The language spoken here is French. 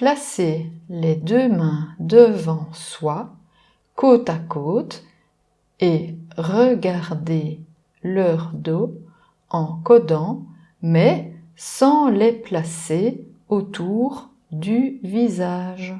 Placez les deux mains devant soi, côte à côte, et regardez leur dos en codant, mais sans les placer autour du visage.